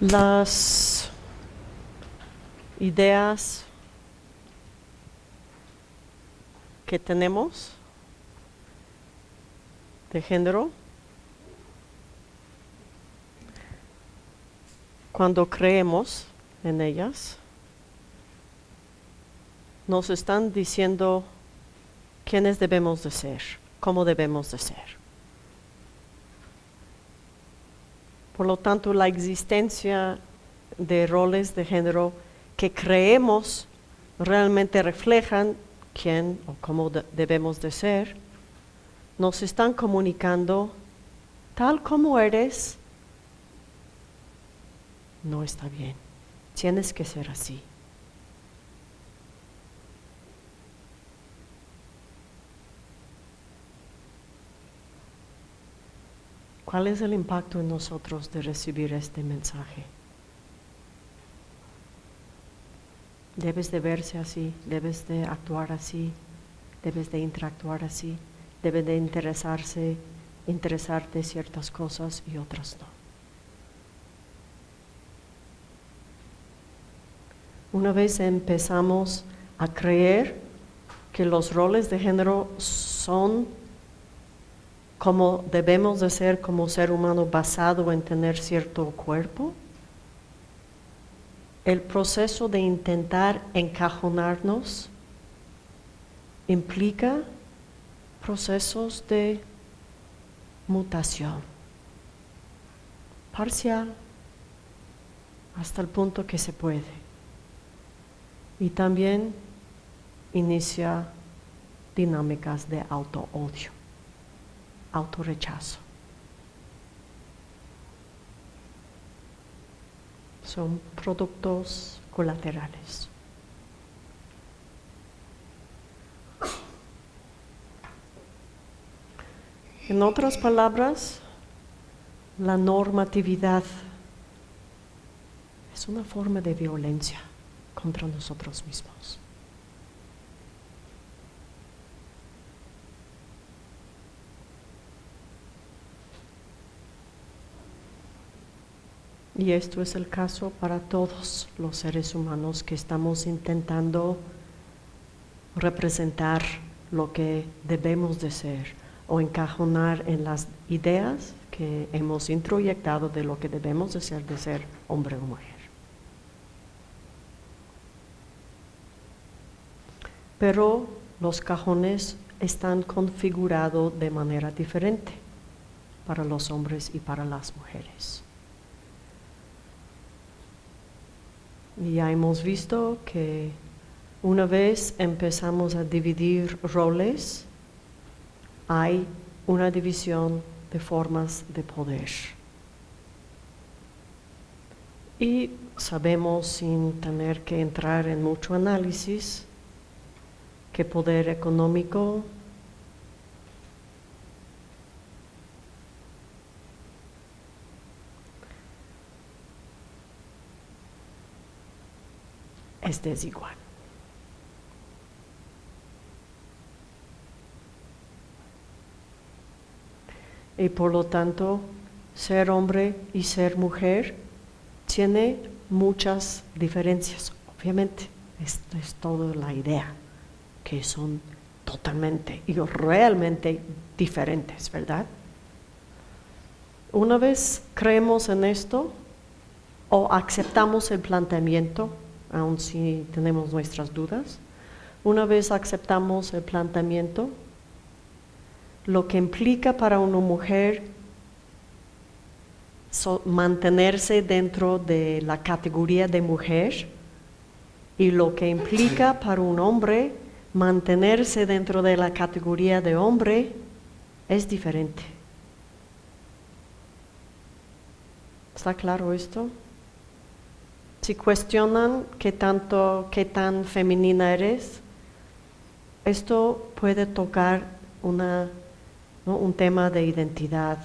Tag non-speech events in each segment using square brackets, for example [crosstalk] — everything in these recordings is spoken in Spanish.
Las ideas que tenemos de género cuando creemos en ellas, nos están diciendo quiénes debemos de ser, cómo debemos de ser. Por lo tanto, la existencia de roles de género que creemos realmente reflejan quién o cómo debemos de ser, nos están comunicando tal como eres, no está bien. Tienes que ser así. ¿Cuál es el impacto en nosotros de recibir este mensaje? Debes de verse así, debes de actuar así, debes de interactuar así, debes de interesarse, interesarte ciertas cosas y otras no. Una vez empezamos a creer que los roles de género son como debemos de ser como ser humano basado en tener cierto cuerpo, el proceso de intentar encajonarnos implica procesos de mutación parcial hasta el punto que se puede. Y también inicia dinámicas de auto-odio autorrechazo. Son productos colaterales. En otras palabras, la normatividad es una forma de violencia contra nosotros mismos. Y esto es el caso para todos los seres humanos que estamos intentando representar lo que debemos de ser o encajonar en las ideas que hemos introyectado de lo que debemos de ser de ser hombre o mujer. Pero los cajones están configurados de manera diferente para los hombres y para las mujeres. Ya hemos visto que una vez empezamos a dividir roles, hay una división de formas de poder. Y sabemos sin tener que entrar en mucho análisis que poder económico es desigual. Y por lo tanto, ser hombre y ser mujer tiene muchas diferencias, obviamente. Esta es toda la idea, que son totalmente y realmente diferentes, ¿verdad? Una vez creemos en esto o aceptamos el planteamiento, aun si tenemos nuestras dudas. Una vez aceptamos el planteamiento, lo que implica para una mujer mantenerse dentro de la categoría de mujer y lo que implica para un hombre mantenerse dentro de la categoría de hombre es diferente. ¿Está claro esto? Si cuestionan qué tanto, qué tan femenina eres, esto puede tocar un tema de identidad,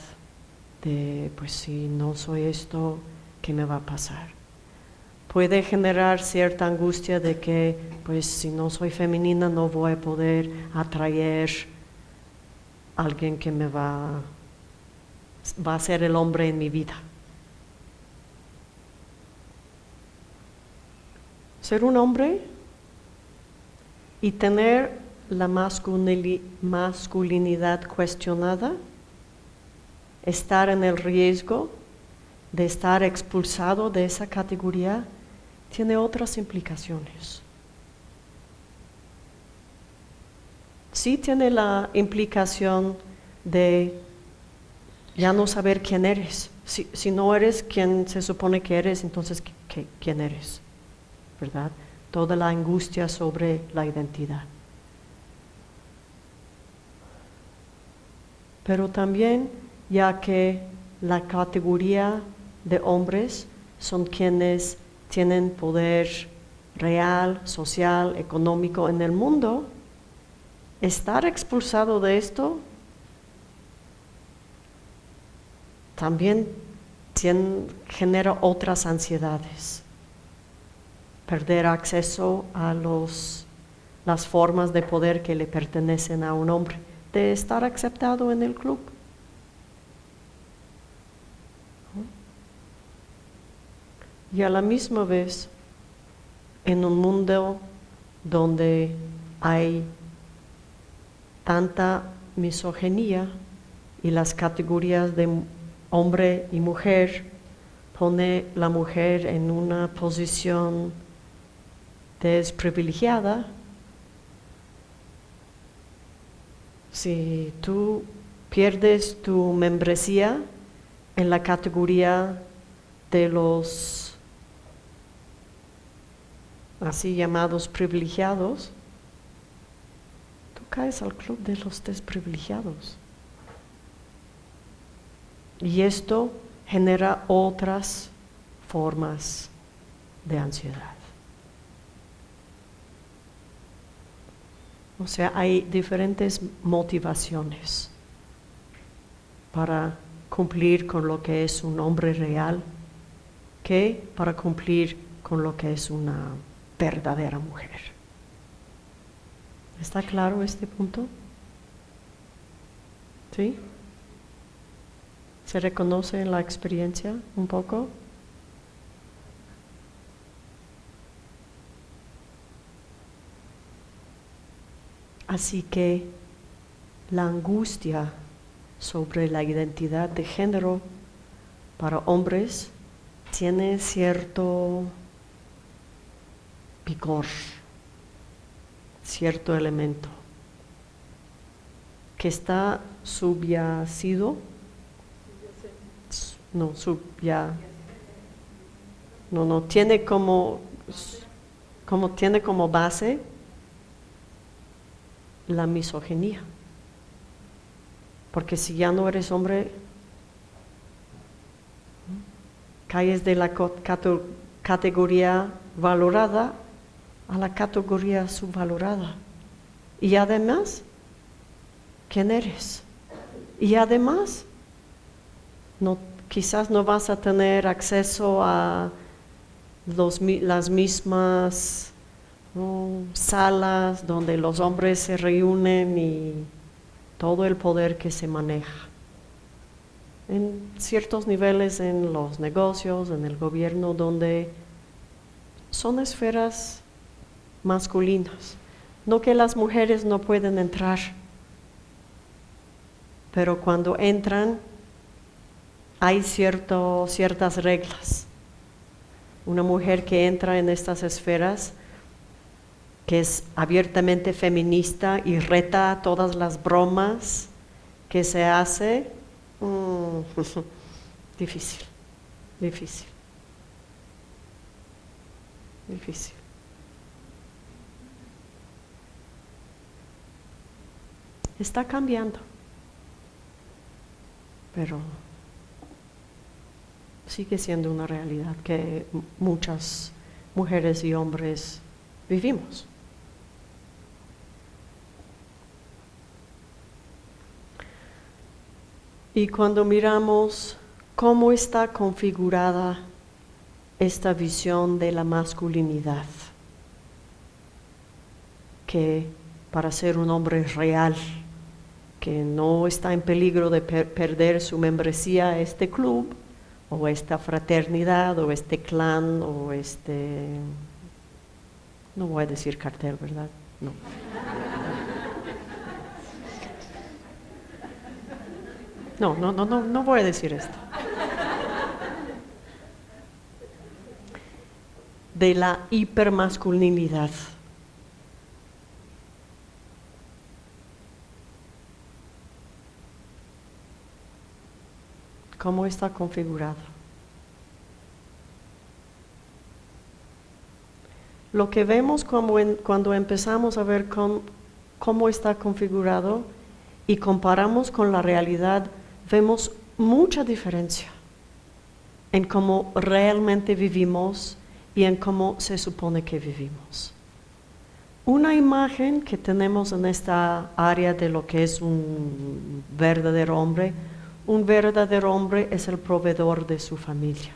de pues si no soy esto, ¿qué me va a pasar? Puede generar cierta angustia de que pues si no soy femenina no voy a poder atraer a alguien que me va, va a ser el hombre en mi vida. Ser un hombre y tener la masculini- masculinidad cuestionada, estar en el riesgo de estar expulsado de esa categoría, tiene otras implicaciones. Sí tiene la implicación de ya no saber quién eres. Si, si no eres quien se supone que eres, entonces ¿qué- qué- ¿quién eres? ¿Verdad? Toda la angustia sobre la identidad. Pero también ya que la categoría de hombres son quienes tienen poder real, social, económico en el mundo, estar expulsado de esto también genera otras ansiedades. Perder acceso a los, las formas de poder que le pertenecen a un hombre, de estar aceptado en el club. Y a la misma vez, en un mundo donde hay tanta misoginia y las categorías de hombre y mujer pone la mujer en una posición desprivilegiada, si tú pierdes tu membresía en la categoría de los así llamados privilegiados, tú caes al club de los desprivilegiados. Y esto genera otras formas de ansiedad. O sea, hay diferentes motivaciones para cumplir con lo que es un hombre real que para cumplir con lo que es una verdadera mujer. ¿Está claro este punto? ¿Sí? ¿Se reconoce en la experiencia un poco? Así que la angustia sobre la identidad de género para hombres tiene cierto picor, cierto elemento que está subyacido, no, subya, no, no, tiene como, como tiene como base la misoginia. Porque si ya no eres hombre, caes de la categoría valorada a la categoría subvalorada. Y además, ¿quién eres? Y además, quizás no vas a tener acceso a las mismas salas donde los hombres se reúnen y todo el poder que se maneja. En ciertos niveles en los negocios, en el gobierno, donde son esferas masculinas. No que las mujeres no pueden entrar, pero cuando entran hay cierto, ciertas reglas. Una mujer que entra en estas esferas, que es abiertamente feminista y reta todas las bromas que se hace, mm, [laughs] difícil, difícil, difícil. Está cambiando, pero sigue siendo una realidad que muchas mujeres y hombres vivimos. Y cuando miramos cómo está configurada esta visión de la masculinidad, que para ser un hombre real, que no está en peligro de per- perder su membresía a este club, o esta fraternidad, o este clan, o este No voy a decir cartel, ¿verdad? No. No, no, no, no, no voy a decir esto. De la hipermasculinidad. ¿Cómo está configurado? Lo que vemos cuando empezamos a ver cómo está configurado y comparamos con la realidad vemos mucha diferencia en cómo realmente vivimos y en cómo se supone que vivimos. Una imagen que tenemos en esta área de lo que es un verdadero hombre, un verdadero hombre es el proveedor de su familia.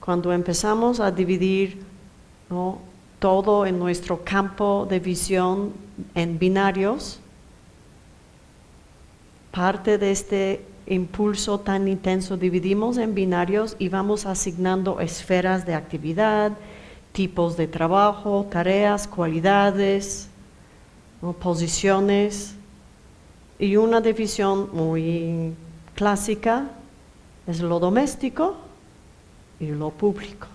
Cuando empezamos a dividir todo en nuestro campo de visión en binarios, parte de este impulso tan intenso dividimos en binarios y vamos asignando esferas de actividad, tipos de trabajo, tareas, cualidades, posiciones. Y una división muy clásica es lo doméstico y lo público.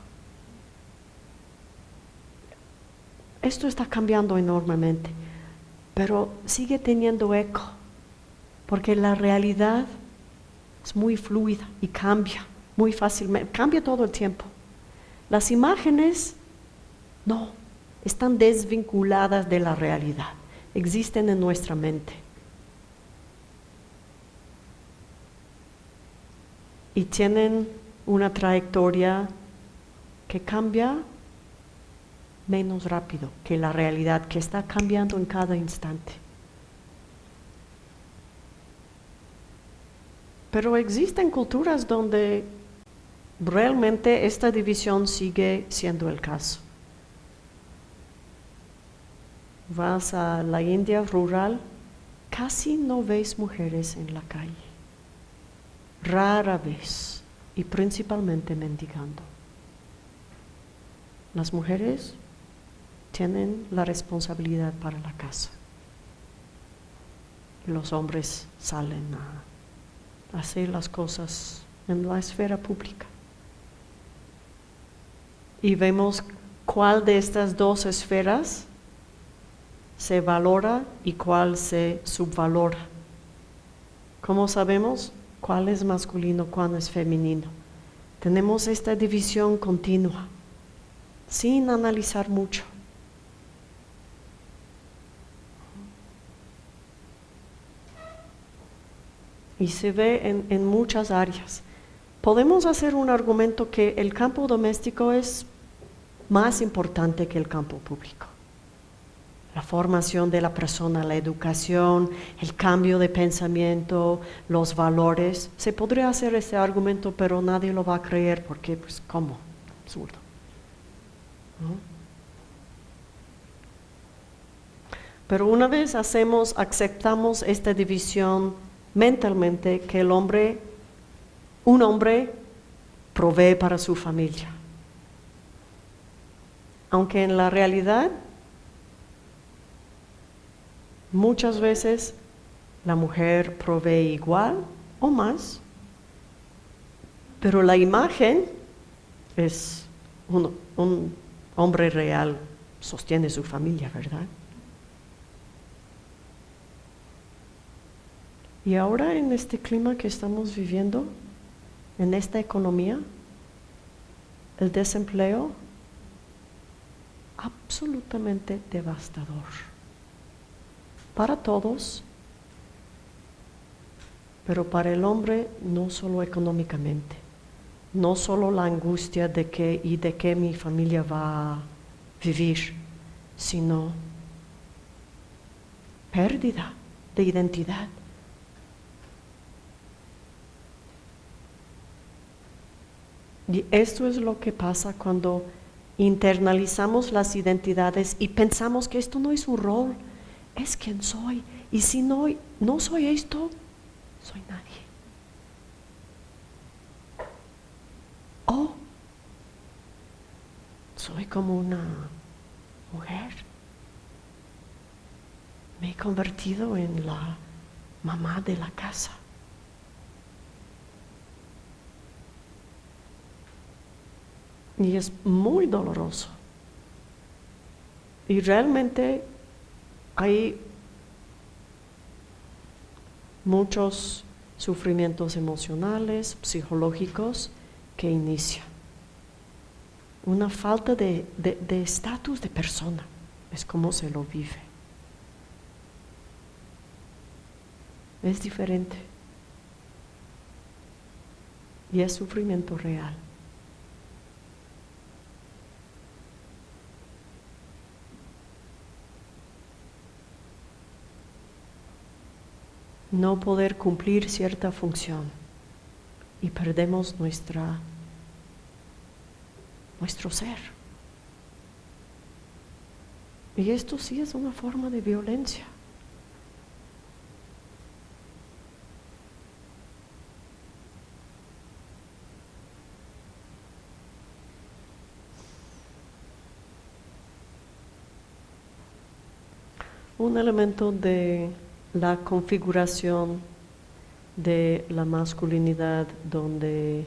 Esto está cambiando enormemente, pero sigue teniendo eco porque la realidad es muy fluida y cambia muy fácilmente, cambia todo el tiempo. Las imágenes no, están desvinculadas de la realidad, existen en nuestra mente. Y tienen una trayectoria que cambia menos rápido que la realidad, que está cambiando en cada instante. Pero existen culturas donde realmente esta división sigue siendo el caso. Vas a la India rural, casi no ves mujeres en la calle. Rara vez, y principalmente mendigando. Las mujeres tienen la responsabilidad para la casa. Los hombres salen a hacer las cosas en la esfera pública. Y vemos cuál de estas dos esferas se valora y cuál se subvalora. ¿Cómo sabemos cuál es masculino, cuál es femenino? Tenemos esta división continua, sin analizar mucho. Y se ve en, muchas áreas. Podemos hacer un argumento que el campo doméstico es más importante que el campo público. La formación de la persona, la educación, el cambio de pensamiento, los valores. Se podría hacer ese argumento, pero nadie lo va a creer porque, pues, ¿cómo? Absurdo. Pero una vez hacemos, aceptamos esta división mentalmente que el hombre, un hombre provee para su familia. Aunque en la realidad muchas veces la mujer provee igual o más, pero la imagen es un, un hombre real, sostiene su familia, ¿verdad? Y ahora en este clima que estamos viviendo, en esta economía, el desempleo absolutamente devastador para todos, pero para el hombre no solo económicamente, no solo la angustia de que y de qué mi familia va a vivir, sino pérdida de identidad. Y esto es lo que pasa cuando internalizamos las identidades y pensamos que esto no es un rol, es quien soy. Y si no, no soy esto, soy nadie. soy como una mujer. Me he convertido en la mamá de la casa. Y es muy doloroso. Y realmente hay muchos sufrimientos emocionales, psicológicos que inician. Una falta de estatus de, de persona, es como se lo vive. Es diferente. Y es sufrimiento real. No poder cumplir cierta función y perdemos nuestra, nuestro ser. Y esto sí es una forma de violencia. Un elemento de la configuración de la masculinidad donde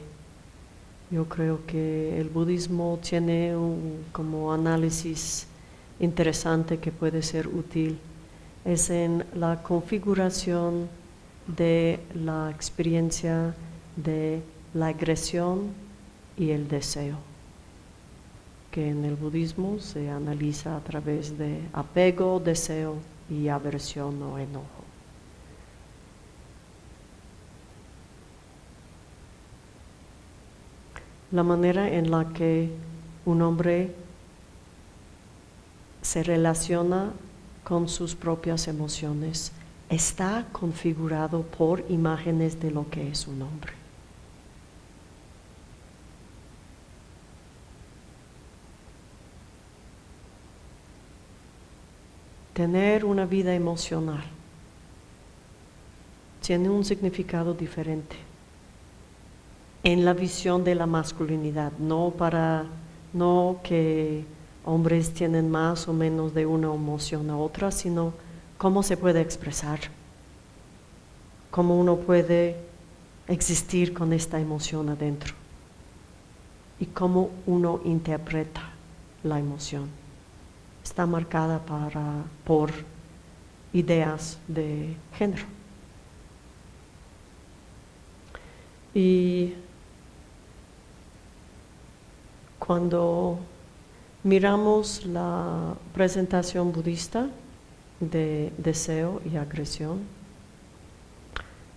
yo creo que el budismo tiene un como análisis interesante que puede ser útil es en la configuración de la experiencia de la agresión y el deseo, que en el budismo se analiza a través de apego, deseo y aversión o enojo. La manera en la que un hombre se relaciona con sus propias emociones está configurado por imágenes de lo que es un hombre. Tener una vida emocional tiene un significado diferente en la visión de la masculinidad, no para no que hombres tienen más o menos de una emoción a otra, sino cómo se puede expresar, cómo uno puede existir con esta emoción adentro y cómo uno interpreta la emoción. Está marcada para, por ideas de género. Y cuando miramos la presentación budista de deseo y agresión,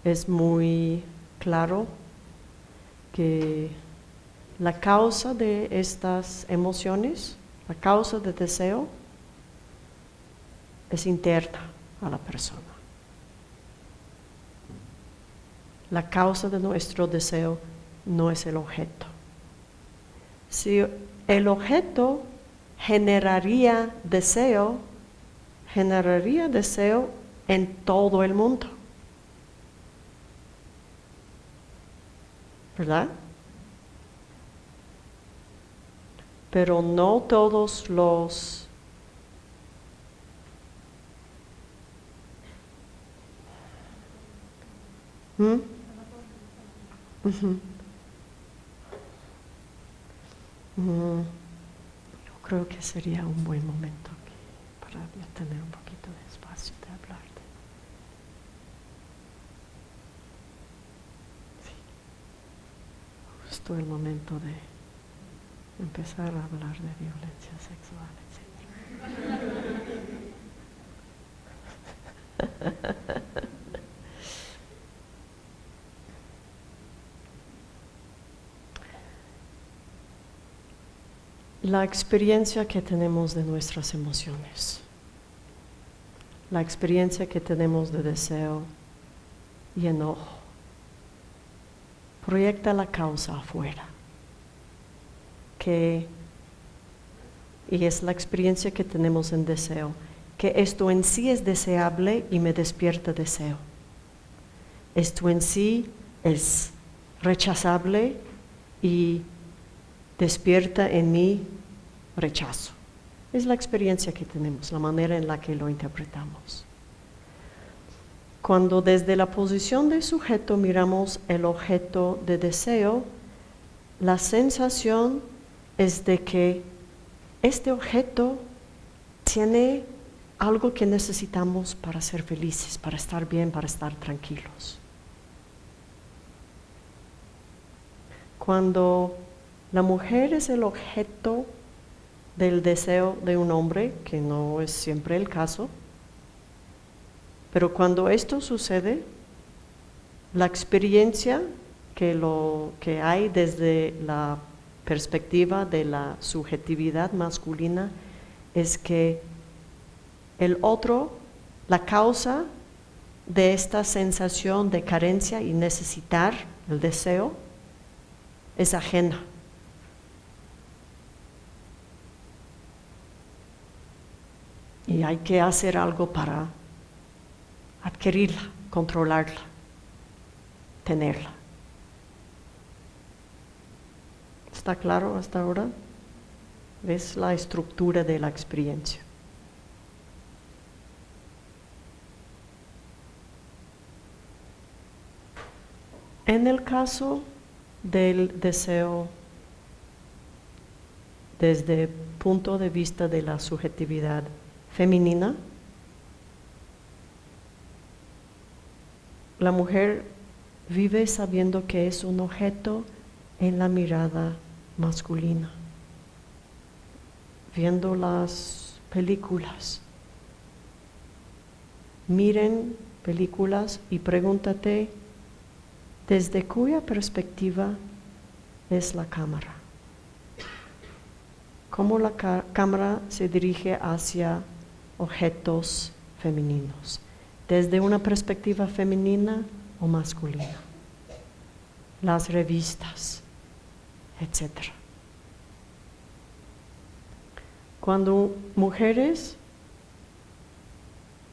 es muy claro que la causa de estas emociones, la causa de deseo, es interna a la persona. La causa de nuestro deseo no es el objeto. Si el objeto generaría deseo, generaría deseo en todo el mundo. ¿Verdad? Pero no todos los ¿Mm? Mm, yo creo que sería un buen momento aquí para tener un poquito de espacio de hablar. Sí. Justo el momento de empezar a hablar de violencia sexual, etc. [laughs] la experiencia que tenemos de nuestras emociones, la experiencia que tenemos de deseo y enojo, proyecta la causa afuera, que, y es la experiencia que tenemos en deseo, que esto en sí es deseable y me despierta deseo. Esto en sí es rechazable y despierta en mí rechazo. Es la experiencia que tenemos, la manera en la que lo interpretamos. Cuando desde la posición de sujeto miramos el objeto de deseo, la sensación es de que este objeto tiene algo que necesitamos para ser felices, para estar bien, para estar tranquilos. Cuando la mujer es el objeto del deseo de un hombre, que no es siempre el caso, pero cuando esto sucede, la experiencia que, lo, que hay desde la perspectiva de la subjetividad masculina es que el otro, la causa de esta sensación de carencia y necesitar el deseo es ajena. Y hay que hacer algo para adquirirla, controlarla, tenerla. ¿Está claro hasta ahora? ¿Ves la estructura de la experiencia? En el caso del deseo desde punto de vista de la subjetividad femenina, la mujer vive sabiendo que es un objeto en la mirada masculina, viendo las películas. Miren películas y pregúntate desde cuya perspectiva es la cámara. Cómo la cámara se dirige hacia objetos femeninos, desde una perspectiva femenina o masculina. Las revistas, etc. Cuando mujeres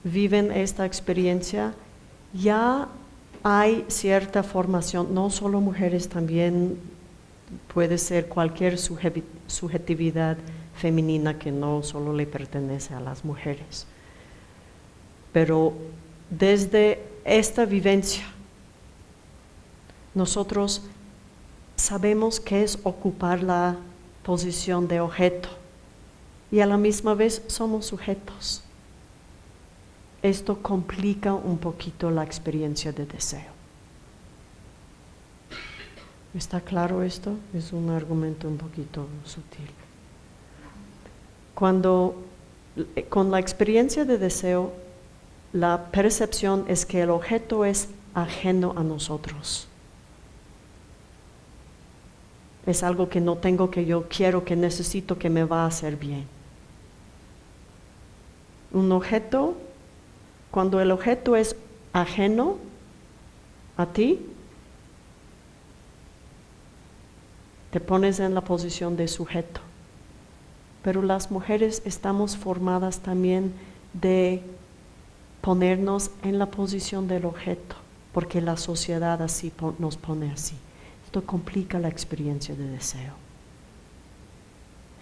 viven esta experiencia, ya hay cierta formación, no solo mujeres, también puede ser cualquier subjetividad femenina que no solo le pertenece a las mujeres. Pero desde esta vivencia, nosotros sabemos qué es ocupar la posición de objeto y a la misma vez somos sujetos esto complica un poquito la experiencia de deseo. ¿Está claro esto? Es un argumento un poquito sutil. Cuando eh, con la experiencia de deseo, la percepción es que el objeto es ajeno a nosotros. Es algo que no tengo, que yo quiero, que necesito, que me va a hacer bien. Un objeto cuando el objeto es ajeno a ti, te pones en la posición de sujeto. Pero las mujeres estamos formadas también de ponernos en la posición del objeto, porque la sociedad así nos pone así. Esto complica la experiencia de deseo.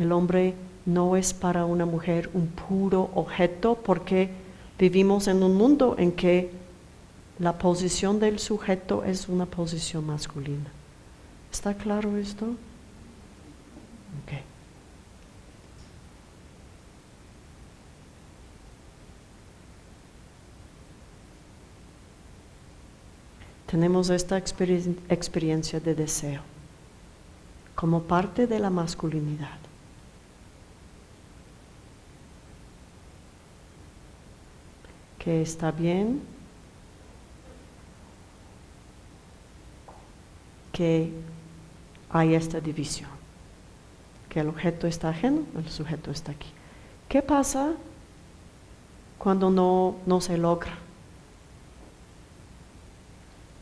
El hombre no es para una mujer un puro objeto porque Vivimos en un mundo en que la posición del sujeto es una posición masculina. ¿Está claro esto? Okay. Tenemos esta experiencia de deseo como parte de la masculinidad. que está bien, que hay esta división, que el objeto está ajeno, el sujeto está aquí. ¿Qué pasa cuando no, no se logra?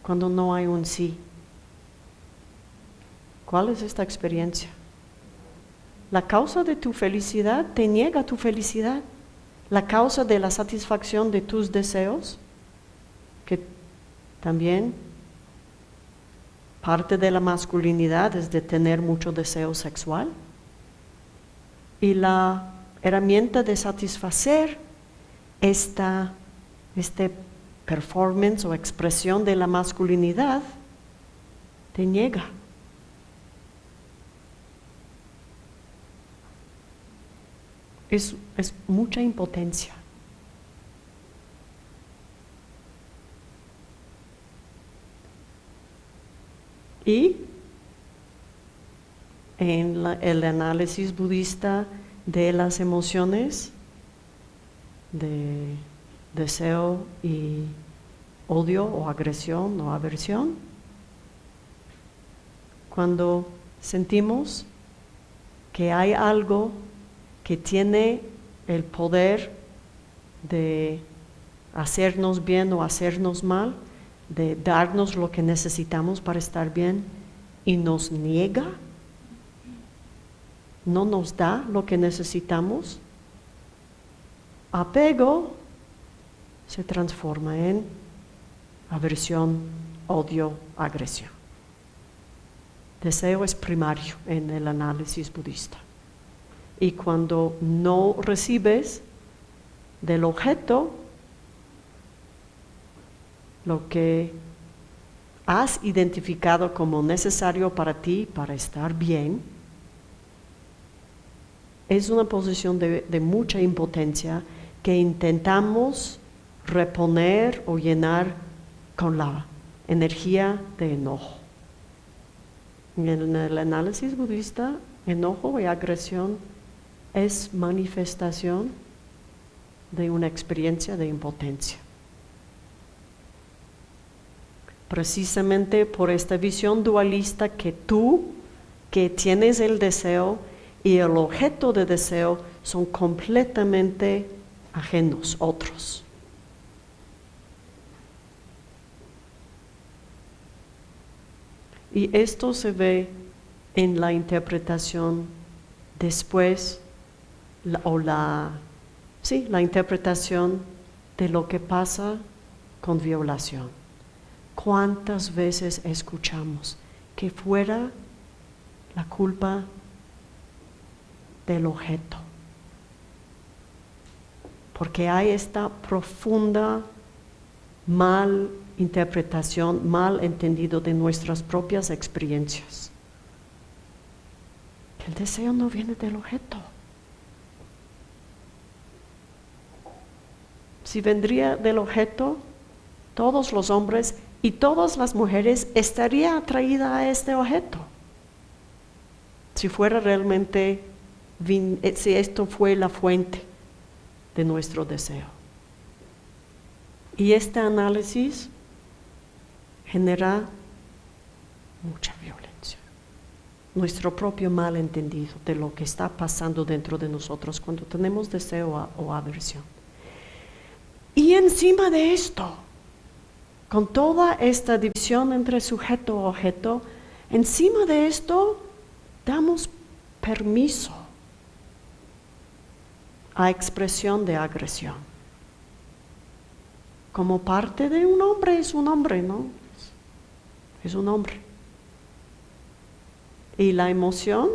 Cuando no hay un sí. ¿Cuál es esta experiencia? La causa de tu felicidad te niega tu felicidad la causa de la satisfacción de tus deseos, que también parte de la masculinidad es de tener mucho deseo sexual. Y la herramienta de satisfacer esta este performance o expresión de la masculinidad te niega. Es, es mucha impotencia. Y en el análisis budista de las emociones, de deseo y odio o agresión o aversión, cuando sentimos que hay algo que tiene el poder de hacernos bien o hacernos mal, de darnos lo que necesitamos para estar bien y nos niega, no nos da lo que necesitamos, apego se transforma en aversión, odio, agresión. Deseo es primario en el análisis budista. Y cuando no recibes del objeto lo que has identificado como necesario para ti para estar bien, es una posición de, de mucha impotencia que intentamos reponer o llenar con la energía de enojo. En el análisis budista, enojo y agresión es manifestación de una experiencia de impotencia. Precisamente por esta visión dualista que tú, que tienes el deseo y el objeto de deseo son completamente ajenos, otros. Y esto se ve en la interpretación después, o la, sí, la interpretación de lo que pasa con violación. ¿Cuántas veces escuchamos que fuera la culpa del objeto? Porque hay esta profunda mal interpretación mal entendido de nuestras propias experiencias. El deseo no viene del objeto. Si vendría del objeto, todos los hombres y todas las mujeres estarían atraídas a este objeto. Si fuera realmente, eh, si esto fue la fuente de nuestro deseo. Y este análisis genera mucha violencia. Nuestro propio malentendido de lo que está pasando dentro de nosotros cuando tenemos deseo o aversión. Y encima de esto, con toda esta división entre sujeto y objeto, encima de esto damos permiso a expresión de agresión. Como parte de un hombre es un hombre, ¿no? Es un hombre. Y la emoción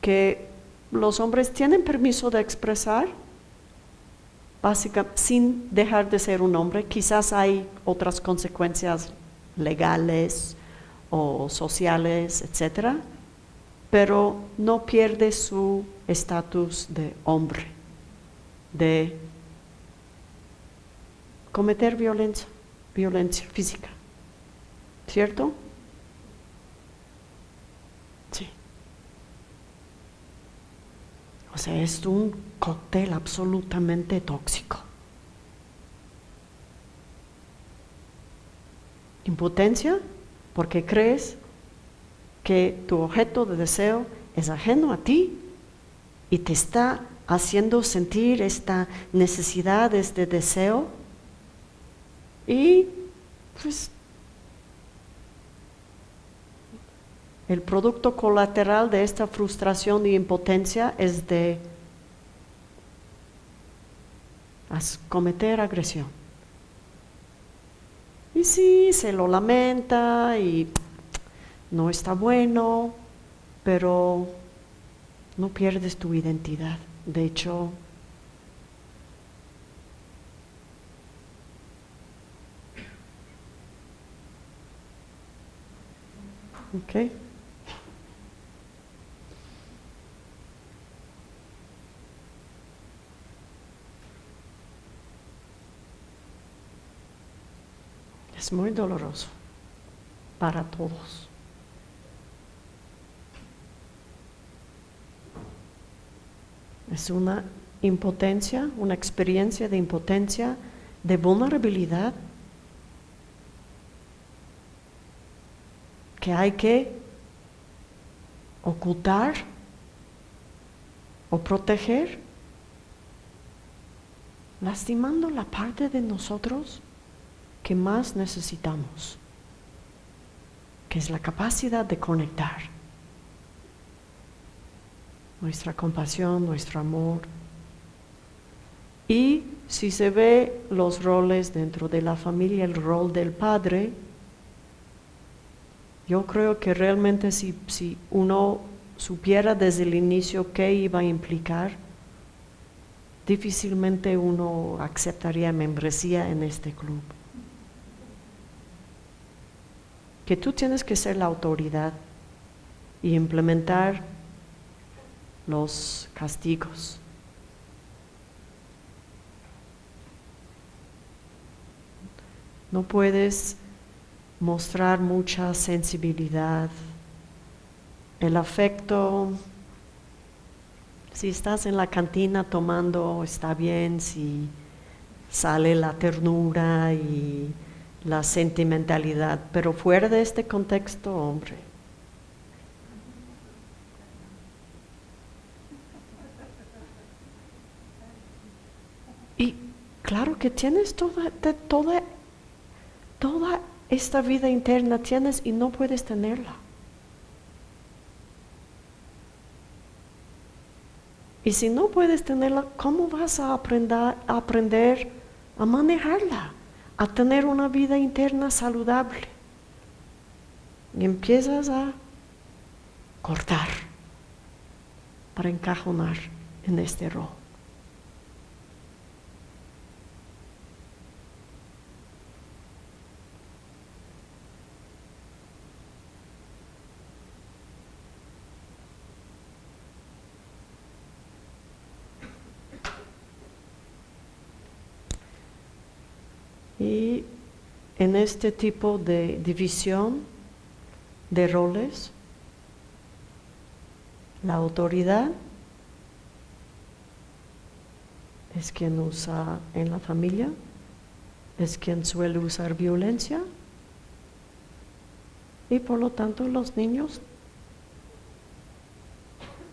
que los hombres tienen permiso de expresar, básicamente sin dejar de ser un hombre, quizás hay otras consecuencias legales o sociales, etcétera, pero no pierde su estatus de hombre, de cometer violencia, violencia física. ¿Cierto? Sí. O sea, es un cóctel absolutamente tóxico. Impotencia porque crees que tu objeto de deseo es ajeno a ti y te está haciendo sentir esta necesidad, este deseo y pues El producto colateral de esta frustración y impotencia es de cometer agresión. Y sí, se lo lamenta y no está bueno, pero no pierdes tu identidad. De hecho, Okay. Es muy doloroso para todos. Es una impotencia, una experiencia de impotencia, de vulnerabilidad que hay que ocultar o proteger, lastimando la parte de nosotros que más necesitamos, que es la capacidad de conectar. Nuestra compasión, nuestro amor. Y si se ve los roles dentro de la familia, el rol del padre, yo creo que realmente si, si uno supiera desde el inicio qué iba a implicar, difícilmente uno aceptaría membresía en este club. Que tú tienes que ser la autoridad y implementar los castigos. No puedes mostrar mucha sensibilidad. El afecto, si estás en la cantina tomando, está bien, si sale la ternura y la sentimentalidad, pero fuera de este contexto, hombre. Y claro que tienes toda, toda, toda esta vida interna, tienes y no puedes tenerla. Y si no puedes tenerla, ¿cómo vas a aprender, a aprender a manejarla? A tener una vida interna saludable. Y empiezas a cortar para encajonar en este rol. Y en este tipo de división de roles, la autoridad es quien usa en la familia, es quien suele usar violencia y por lo tanto los niños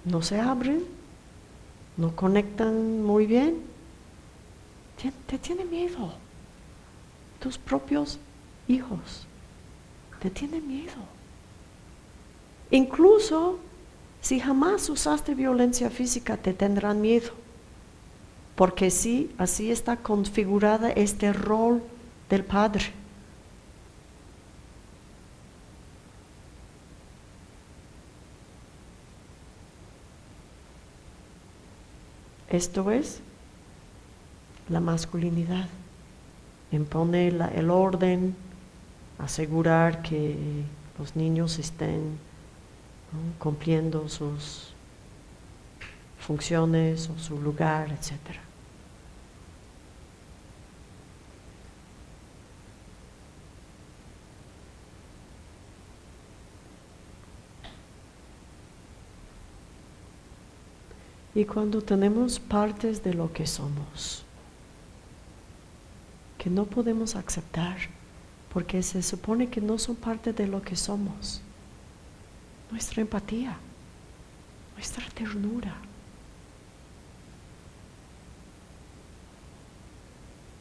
no se abren, no conectan muy bien, te tiene miedo tus propios hijos. Te tienen miedo. Incluso si jamás usaste violencia física, te tendrán miedo. Porque sí, así está configurada este rol del padre. Esto es la masculinidad impone el orden, asegurar que los niños estén cumpliendo sus funciones o su lugar, etc. Y cuando tenemos partes de lo que somos, que no podemos aceptar porque se supone que no son parte de lo que somos. Nuestra empatía, nuestra ternura,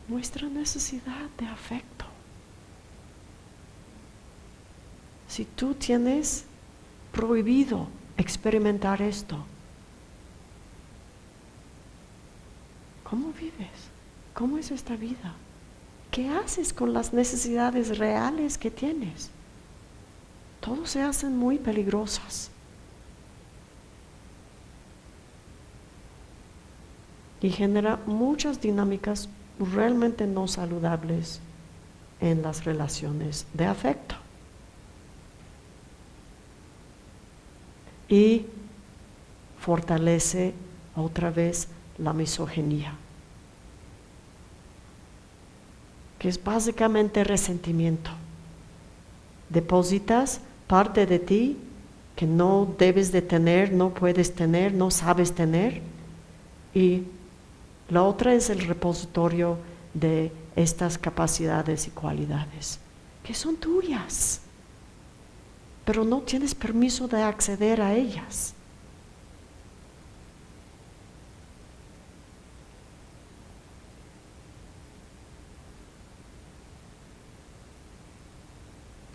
nuestra necesidad de afecto. Si tú tienes prohibido experimentar esto, ¿cómo vives? ¿Cómo es esta vida? ¿Qué haces con las necesidades reales que tienes? Todos se hacen muy peligrosas. y genera muchas dinámicas realmente no saludables en las relaciones de afecto. Y fortalece otra vez la misoginia, que es básicamente resentimiento. Depositas parte de ti que no debes de tener, no puedes tener, no sabes tener, y la otra es el repositorio de estas capacidades y cualidades, que son tuyas, pero no tienes permiso de acceder a ellas.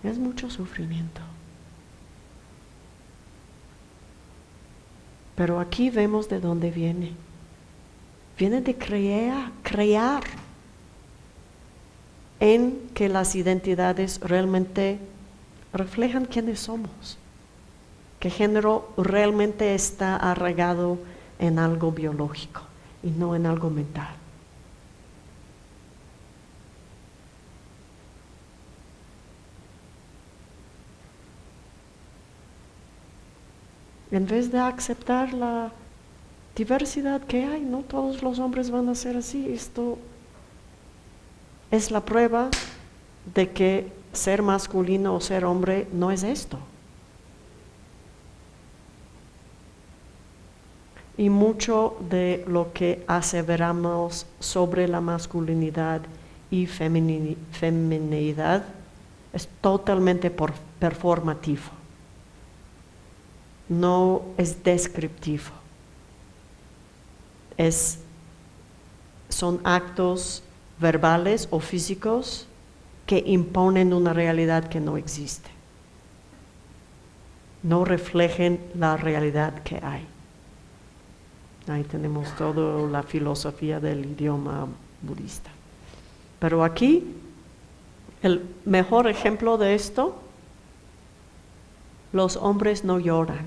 Es mucho sufrimiento. Pero aquí vemos de dónde viene. Viene de crear, crear en que las identidades realmente reflejan quiénes somos, que género realmente está arraigado en algo biológico y no en algo mental. En vez de aceptar la diversidad que hay, no todos los hombres van a ser así, esto es la prueba de que ser masculino o ser hombre no es esto. Y mucho de lo que aseveramos sobre la masculinidad y feminidad es totalmente performativo no es descriptivo. Es, son actos verbales o físicos que imponen una realidad que no existe. No reflejen la realidad que hay. Ahí tenemos toda la filosofía del idioma budista. Pero aquí, el mejor ejemplo de esto los hombres no lloran.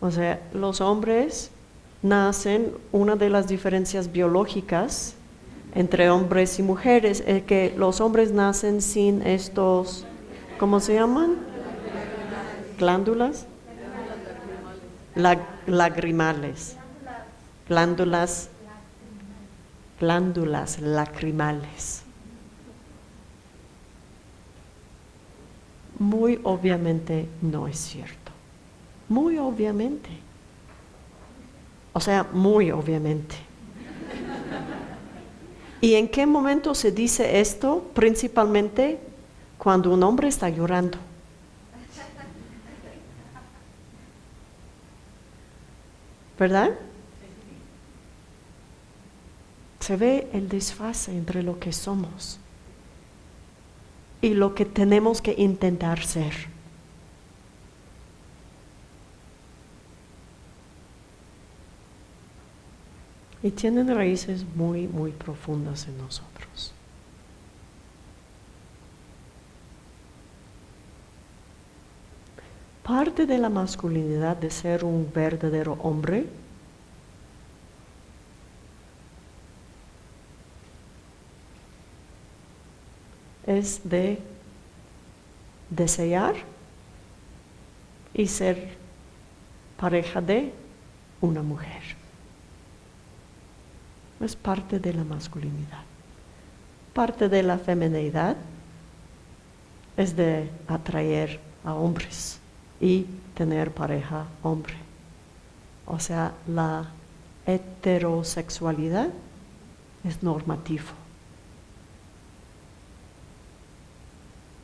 O sea, los hombres nacen, una de las diferencias biológicas entre hombres y mujeres es que los hombres nacen sin estos, ¿cómo se llaman? Glándulas. lagrimales. Glándulas. Glándulas lacrimales. Muy obviamente no es cierto. Muy obviamente. O sea, muy obviamente. ¿Y en qué momento se dice esto? Principalmente cuando un hombre está llorando. ¿Verdad? Se ve el desfase entre lo que somos y lo que tenemos que intentar ser. Y tienen raíces muy, muy profundas en nosotros. Parte de la masculinidad de ser un verdadero hombre es de desear y ser pareja de una mujer. Es parte de la masculinidad. Parte de la feminidad es de atraer a hombres y tener pareja hombre. O sea, la heterosexualidad es normativo.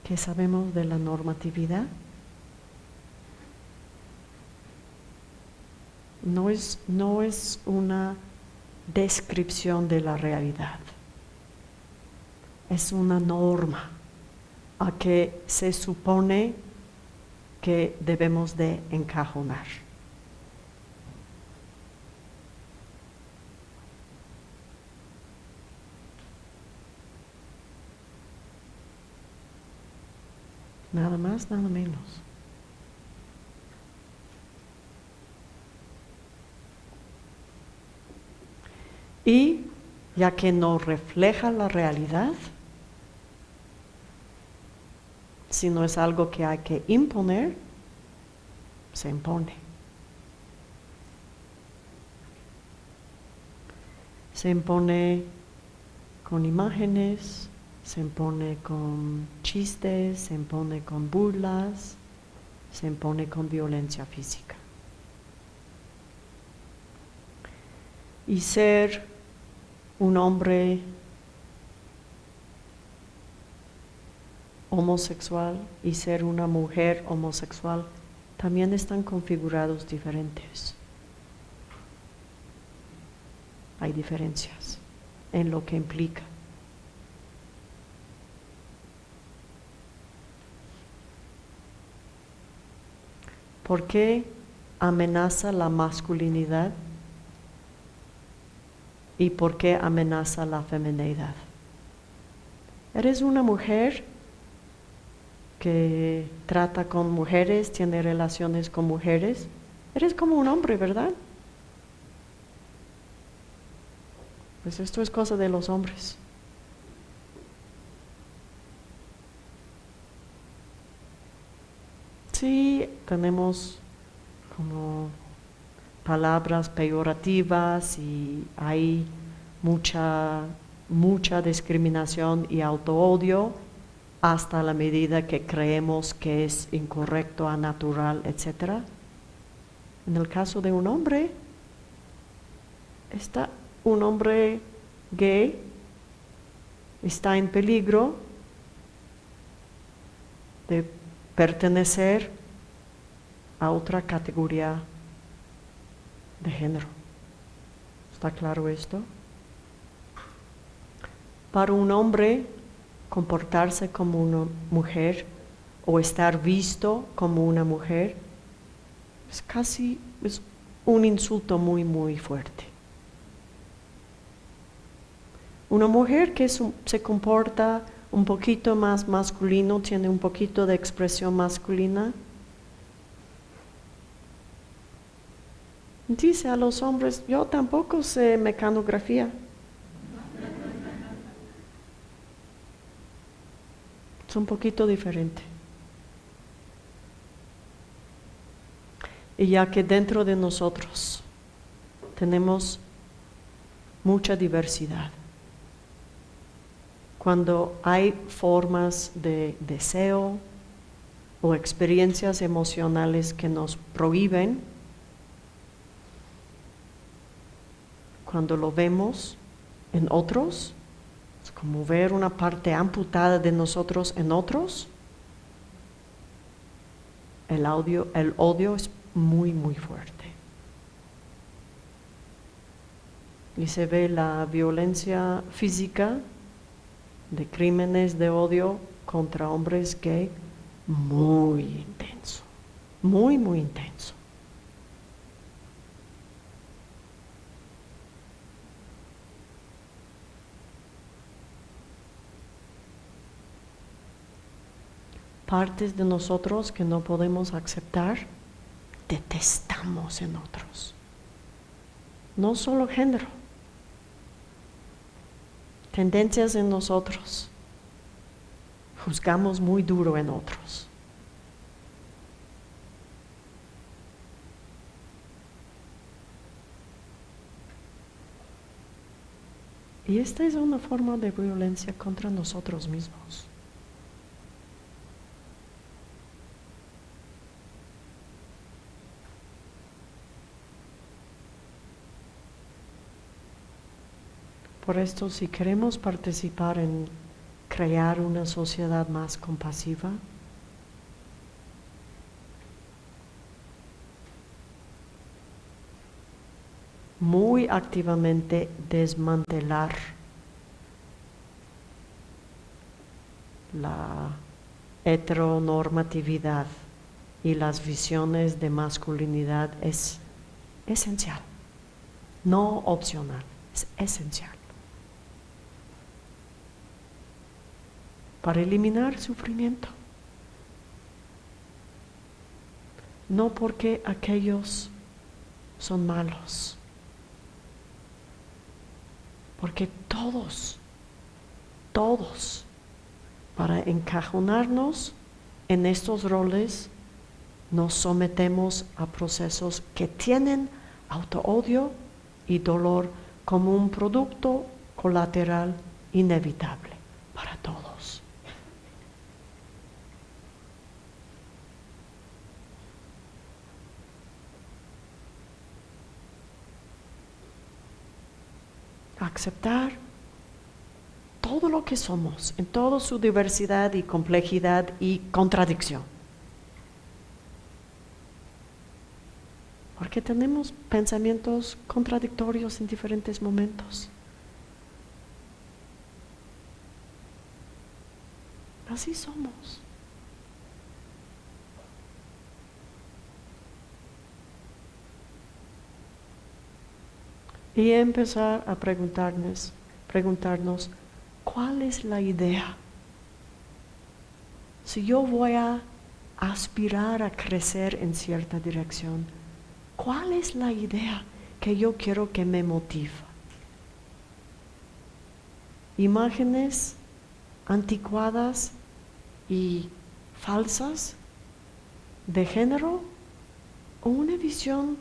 ¿Qué sabemos de la normatividad? No es, no es una descripción de la realidad, es una norma a que se supone que debemos de encajonar. Nada más, nada menos. Y ya que no refleja la realidad, si no es algo que hay que imponer, se impone. Se impone con imágenes, se impone con chistes, se impone con burlas, se impone con violencia física. Y ser un hombre homosexual y ser una mujer homosexual también están configurados diferentes. Hay diferencias en lo que implica. ¿Por qué amenaza la masculinidad y por qué amenaza la feminidad? Eres una mujer que trata con mujeres, tiene relaciones con mujeres. Eres como un hombre, ¿verdad? Pues esto es cosa de los hombres. Sí, tenemos como palabras peyorativas y hay mucha, mucha discriminación y autoodio hasta la medida que creemos que es incorrecto, anatural, etc. En el caso de un hombre, está un hombre gay, está en peligro de pertenecer a otra categoría de género. ¿Está claro esto? Para un hombre comportarse como una mujer o estar visto como una mujer es casi es un insulto muy muy fuerte. Una mujer que se comporta un poquito más masculino, tiene un poquito de expresión masculina, dice a los hombres, yo tampoco sé mecanografía. Es un poquito diferente. Y ya que dentro de nosotros tenemos mucha diversidad, cuando hay formas de deseo o experiencias emocionales que nos prohíben, cuando lo vemos en otros, es como ver una parte amputada de nosotros en otros, el, audio, el odio es muy, muy fuerte. Y se ve la violencia física de crímenes de odio contra hombres gay muy intenso, muy, muy intenso. Partes de nosotros que no podemos aceptar, detestamos en otros. No solo género tendencias en nosotros. Juzgamos muy duro en otros. Y esta es una forma de violencia contra nosotros mismos. Por esto, si queremos participar en crear una sociedad más compasiva, muy activamente desmantelar la heteronormatividad y las visiones de masculinidad es esencial, no opcional, es esencial. Para eliminar sufrimiento. No porque aquellos son malos, Porque todos, todos, para encajonarnos en estos roles, nos sometemos a procesos que tienen autoodio y dolor como un producto colateral inevitable para todos. Aceptar todo lo que somos, en toda su diversidad y complejidad y contradicción. Porque tenemos pensamientos contradictorios en diferentes momentos. Así somos. Y empezar a preguntarnos, preguntarnos, ¿cuál es la idea? Si yo voy a aspirar a crecer en cierta dirección, ¿cuál es la idea que yo quiero que me motive? Imágenes anticuadas y falsas de género o una visión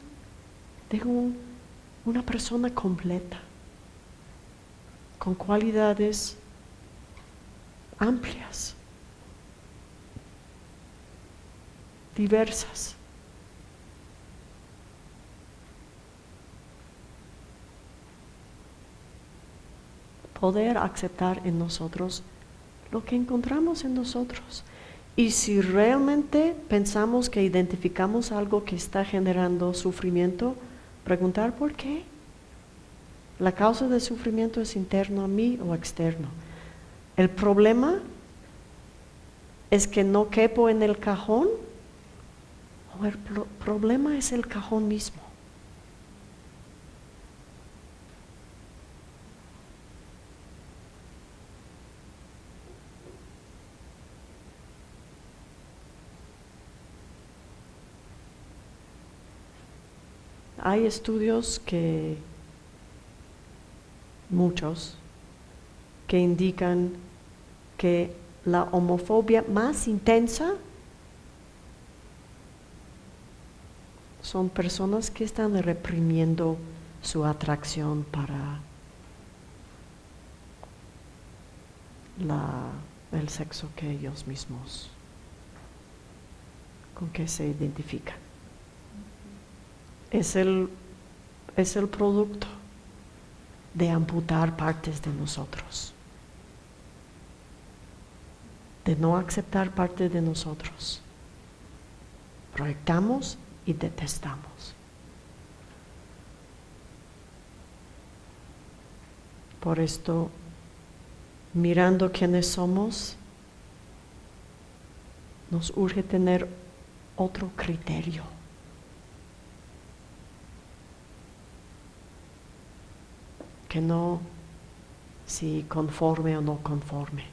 de una persona completa, con cualidades amplias, diversas. Poder aceptar en nosotros lo que encontramos en nosotros. Y si realmente pensamos que identificamos algo que está generando sufrimiento, preguntar por qué. La causa del sufrimiento es interno a mí o externo. El problema es que no quepo en el cajón o el problema es el cajón mismo. Hay estudios que, muchos, que indican que la homofobia más intensa son personas que están reprimiendo su atracción para el sexo que ellos mismos con que se identifican es el, es el producto de amputar partes de nosotros, de no aceptar parte de nosotros. Proyectamos y detestamos. Por esto, mirando quiénes somos, nos urge tener otro criterio que no si conforme o no conforme.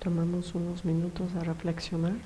Tomamos unos minutos a reflexionar.